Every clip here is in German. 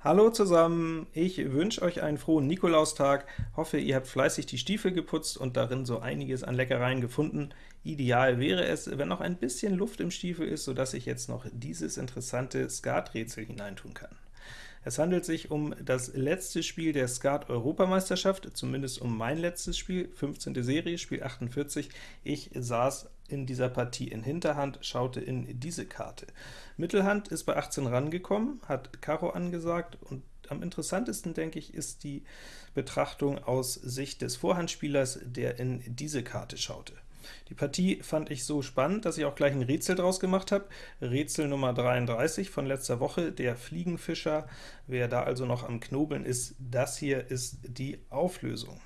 Hallo zusammen, ich wünsche euch einen frohen Nikolaustag, hoffe ihr habt fleißig die Stiefel geputzt und darin so einiges an Leckereien gefunden. Ideal wäre es, wenn noch ein bisschen Luft im Stiefel ist, sodass ich jetzt noch dieses interessante Skaträtsel hineintun kann. Es handelt sich um das letzte Spiel der Skat-Europameisterschaft, zumindest um mein letztes Spiel, 15. Serie, Spiel 48. Ich saß in dieser Partie in Hinterhand, schaute in diese Karte. Mittelhand ist bei 18 rangekommen, hat Karo angesagt, und am interessantesten, denke ich, ist die Betrachtung aus Sicht des Vorhandspielers, der in diese Karte schaute. Die Partie fand ich so spannend, dass ich auch gleich ein Rätsel draus gemacht habe. Rätsel Nummer 33 von letzter Woche, der Fliegenfischer. Wer da also noch am Knobeln ist, das hier ist die Auflösung.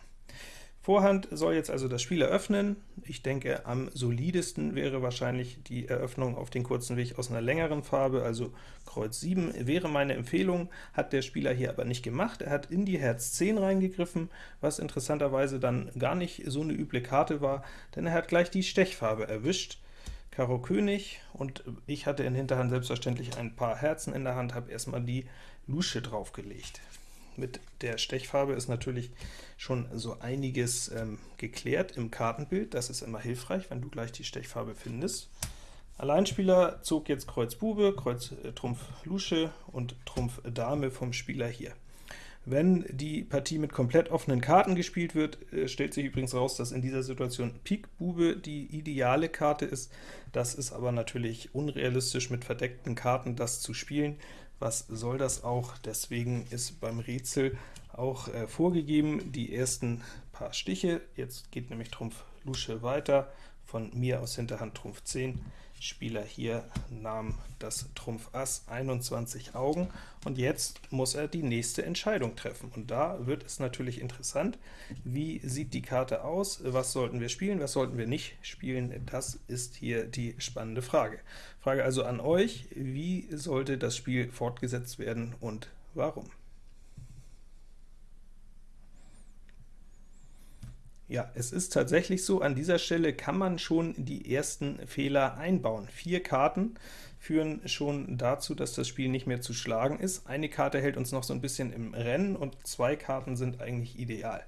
Vorhand soll jetzt also das Spiel eröffnen. Ich denke, am solidesten wäre wahrscheinlich die Eröffnung auf den kurzen Weg aus einer längeren Farbe, also Kreuz 7 wäre meine Empfehlung, hat der Spieler hier aber nicht gemacht. Er hat in die Herz 10 reingegriffen, was interessanterweise dann gar nicht so eine üble Karte war, denn er hat gleich die Stechfarbe erwischt. Karo König, und ich hatte in Hinterhand selbstverständlich ein paar Herzen in der Hand, habe erstmal die Lusche draufgelegt mit der Stechfarbe ist natürlich schon so einiges ähm, geklärt im Kartenbild. Das ist immer hilfreich, wenn du gleich die Stechfarbe findest. Alleinspieler zog jetzt Kreuz Bube, Kreuz äh, Trumpf Lusche und Trumpf Dame vom Spieler hier. Wenn die Partie mit komplett offenen Karten gespielt wird, äh, stellt sich übrigens raus, dass in dieser Situation Pik Bube die ideale Karte ist. Das ist aber natürlich unrealistisch, mit verdeckten Karten das zu spielen. Was soll das auch? Deswegen ist beim Rätsel auch äh, vorgegeben die ersten paar Stiche. Jetzt geht nämlich Trumpf Lusche weiter, von mir aus Hinterhand Trumpf 10. Spieler hier nahm das Trumpf Ass 21 Augen, und jetzt muss er die nächste Entscheidung treffen. Und da wird es natürlich interessant, wie sieht die Karte aus, was sollten wir spielen, was sollten wir nicht spielen, das ist hier die spannende Frage. Frage also an euch, wie sollte das Spiel fortgesetzt werden und warum? Ja, es ist tatsächlich so, an dieser Stelle kann man schon die ersten Fehler einbauen. Vier Karten führen schon dazu, dass das Spiel nicht mehr zu schlagen ist. Eine Karte hält uns noch so ein bisschen im Rennen, und zwei Karten sind eigentlich ideal.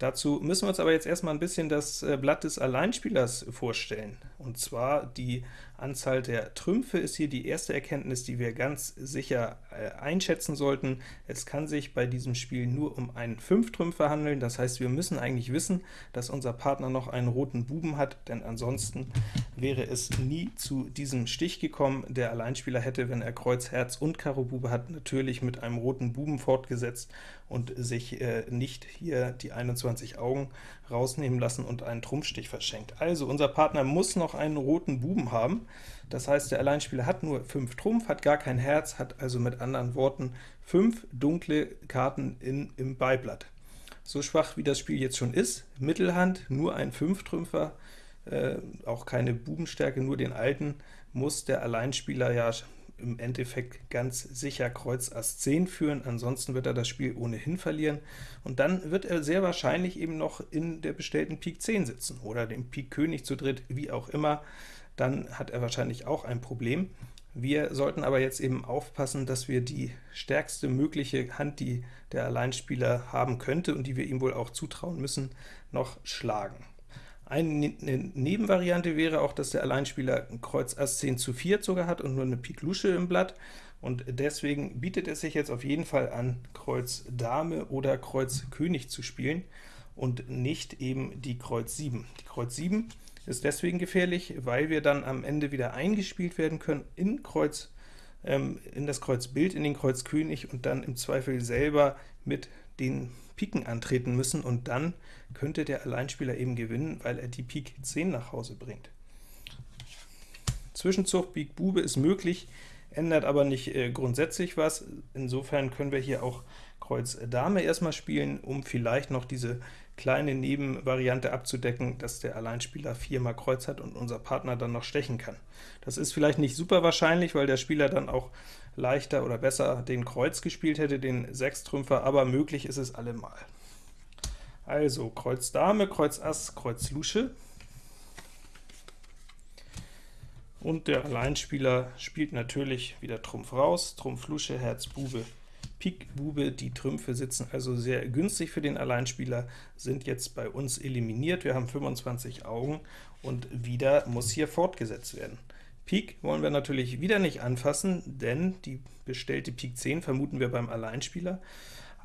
Dazu müssen wir uns aber jetzt erstmal ein bisschen das äh, Blatt des Alleinspielers vorstellen. Und zwar die Anzahl der Trümpfe ist hier die erste Erkenntnis, die wir ganz sicher äh, einschätzen sollten. Es kann sich bei diesem Spiel nur um einen Fünftrümpfer handeln, das heißt, wir müssen eigentlich wissen, dass unser Partner noch einen roten Buben hat, denn ansonsten wäre es nie zu diesem Stich gekommen. Der Alleinspieler hätte, wenn er Kreuz, Herz und Karo Bube hat, natürlich mit einem roten Buben fortgesetzt und sich äh, nicht hier die 21 Augen rausnehmen lassen und einen Trumpfstich verschenkt. Also unser Partner muss noch einen roten Buben haben, das heißt, der Alleinspieler hat nur 5 Trumpf, hat gar kein Herz, hat also mit anderen Worten 5 dunkle Karten in, im Beiblatt. So schwach wie das Spiel jetzt schon ist, Mittelhand, nur ein 5-Trümpfer, äh, auch keine Bubenstärke, nur den alten, muss der Alleinspieler ja im Endeffekt ganz sicher Kreuz Ass 10 führen, ansonsten wird er das Spiel ohnehin verlieren, und dann wird er sehr wahrscheinlich eben noch in der bestellten Pik 10 sitzen, oder dem Pik König zu dritt, wie auch immer, dann hat er wahrscheinlich auch ein Problem. Wir sollten aber jetzt eben aufpassen, dass wir die stärkste mögliche Hand, die der Alleinspieler haben könnte und die wir ihm wohl auch zutrauen müssen, noch schlagen. Eine ne-, Nebenvariante wäre auch, dass der Alleinspieler Kreuz Ass 10 zu 4 sogar hat und nur eine Pik Lusche im Blatt, und deswegen bietet es sich jetzt auf jeden Fall an, Kreuz Dame oder Kreuz König zu spielen und nicht eben die Kreuz 7. Die Kreuz 7 ist deswegen gefährlich, weil wir dann am Ende wieder eingespielt werden können in Kreuz ähm, in das Kreuz Bild, in den Kreuz König und dann im Zweifel selber mit den Piken antreten müssen, und dann könnte der Alleinspieler eben gewinnen, weil er die Pik 10 nach Hause bringt. Zwischenzug Pik Bube ist möglich, ändert aber nicht äh, grundsätzlich was. Insofern können wir hier auch Kreuz Dame erstmal spielen, um vielleicht noch diese kleine Nebenvariante abzudecken, dass der Alleinspieler viermal Kreuz hat und unser Partner dann noch stechen kann. Das ist vielleicht nicht super wahrscheinlich, weil der Spieler dann auch leichter oder besser den Kreuz gespielt hätte, den Sechstrümpfer, aber möglich ist es allemal. Also Kreuz Dame, Kreuz Ass, Kreuz Lusche. Und der Alleinspieler spielt natürlich wieder Trumpf raus, Trumpf Lusche, Herz Bube, Pik, Bube, die Trümpfe sitzen also sehr günstig für den Alleinspieler, sind jetzt bei uns eliminiert. Wir haben 25 Augen, und wieder muss hier fortgesetzt werden. Pik wollen wir natürlich wieder nicht anfassen, denn die bestellte Pik 10 vermuten wir beim Alleinspieler.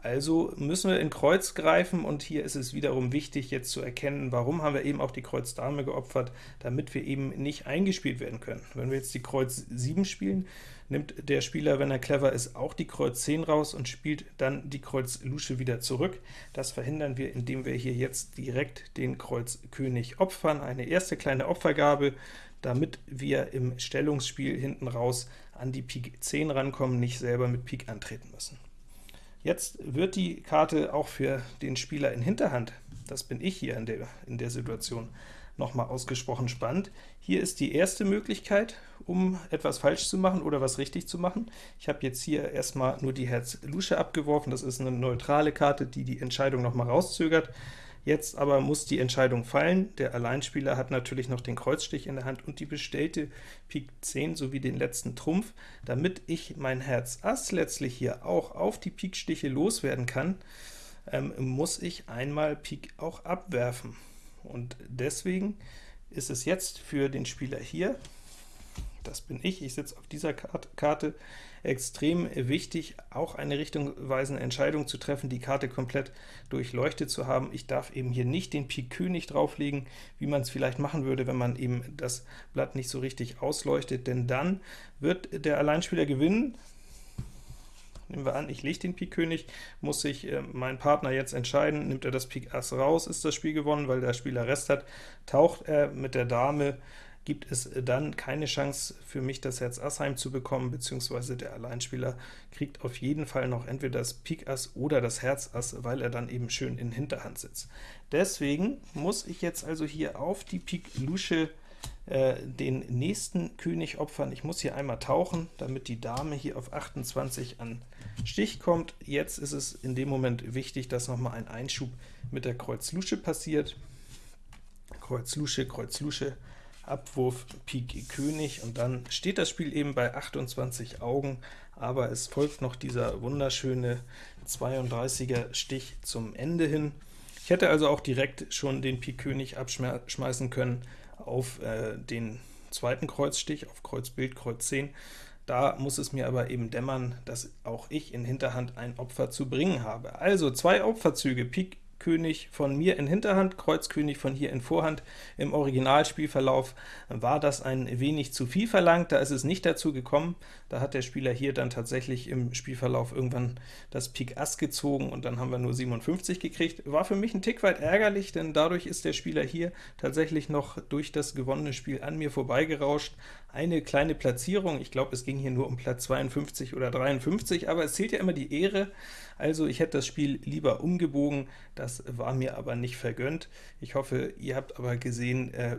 Also müssen wir in Kreuz greifen, und hier ist es wiederum wichtig, jetzt zu erkennen, warum haben wir eben auch die Kreuz Dame geopfert, damit wir eben nicht eingespielt werden können. Wenn wir jetzt die Kreuz 7 spielen, nimmt der Spieler, wenn er clever ist, auch die Kreuz 10 raus und spielt dann die Kreuz Lusche wieder zurück. Das verhindern wir, indem wir hier jetzt direkt den Kreuz König opfern, eine erste kleine Opfergabe, damit wir im Stellungsspiel hinten raus an die Pik 10 rankommen, nicht selber mit Pik antreten müssen. Jetzt wird die Karte auch für den Spieler in Hinterhand, das bin ich hier in der, in der Situation, nochmal ausgesprochen spannend. Hier ist die erste Möglichkeit, um etwas falsch zu machen oder was richtig zu machen. Ich habe jetzt hier erstmal nur die Herz Lusche abgeworfen, das ist eine neutrale Karte, die die Entscheidung nochmal rauszögert. Jetzt aber muss die Entscheidung fallen. Der Alleinspieler hat natürlich noch den Kreuzstich in der Hand und die bestellte Pik 10 sowie den letzten Trumpf. Damit ich mein Herz Ass letztlich hier auch auf die Pikstiche loswerden kann, ähm, muss ich einmal Pik auch abwerfen. Und deswegen ist es jetzt für den Spieler hier, das bin ich, ich sitze auf dieser Karte, extrem wichtig, auch eine richtungweisende Entscheidung zu treffen, die Karte komplett durchleuchtet zu haben. Ich darf eben hier nicht den Pik König drauflegen, wie man es vielleicht machen würde, wenn man eben das Blatt nicht so richtig ausleuchtet, denn dann wird der Alleinspieler gewinnen, Nehmen wir an, ich lege den Pik König, muss sich äh, mein Partner jetzt entscheiden, nimmt er das Pik Ass raus, ist das Spiel gewonnen, weil der Spieler Rest hat, taucht er mit der Dame gibt es dann keine Chance für mich, das Herz Ass heimzubekommen, beziehungsweise der Alleinspieler kriegt auf jeden Fall noch entweder das Pik Ass oder das Herz Ass, weil er dann eben schön in Hinterhand sitzt. Deswegen muss ich jetzt also hier auf die Pik Lusche äh, den nächsten König opfern. Ich muss hier einmal tauchen, damit die Dame hier auf 28 an Stich kommt. Jetzt ist es in dem Moment wichtig, dass nochmal ein Einschub mit der Kreuz Lusche passiert. Kreuz Lusche, Kreuz Lusche, Abwurf Pik König, und dann steht das Spiel eben bei 28 Augen, aber es folgt noch dieser wunderschöne 32er Stich zum Ende hin. Ich hätte also auch direkt schon den Pik König abschmeißen können auf äh, den zweiten Kreuzstich, auf Kreuz Bild, Kreuz 10. Da muss es mir aber eben dämmern, dass auch ich in Hinterhand ein Opfer zu bringen habe. Also zwei Opferzüge, Pik König von mir in Hinterhand, Kreuz König von hier in Vorhand. Im Originalspielverlauf war das ein wenig zu viel verlangt, da ist es nicht dazu gekommen. Da hat der Spieler hier dann tatsächlich im Spielverlauf irgendwann das Pik Ass gezogen, und dann haben wir nur 57 gekriegt. War für mich ein Tick weit ärgerlich, denn dadurch ist der Spieler hier tatsächlich noch durch das gewonnene Spiel an mir vorbeigerauscht. Eine kleine Platzierung, ich glaube, es ging hier nur um Platz 52 oder 53, aber es zählt ja immer die Ehre, also ich hätte das Spiel lieber umgebogen, das war mir aber nicht vergönnt. Ich hoffe, ihr habt aber gesehen, äh,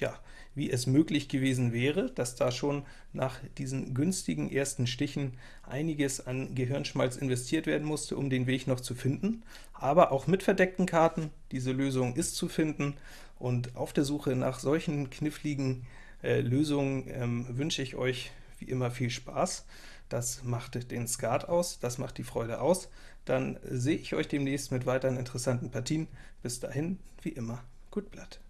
ja, wie es möglich gewesen wäre, dass da schon nach diesen günstigen ersten Stichen einiges an Gehirnschmalz investiert werden musste, um den Weg noch zu finden. Aber auch mit verdeckten Karten, diese Lösung ist zu finden, und auf der Suche nach solchen kniffligen äh, Lösungen ähm, wünsche ich euch wie immer viel Spaß. Das macht den Skat aus, das macht die Freude aus. Dann sehe ich euch demnächst mit weiteren interessanten Partien. Bis dahin, wie immer, gut Blatt.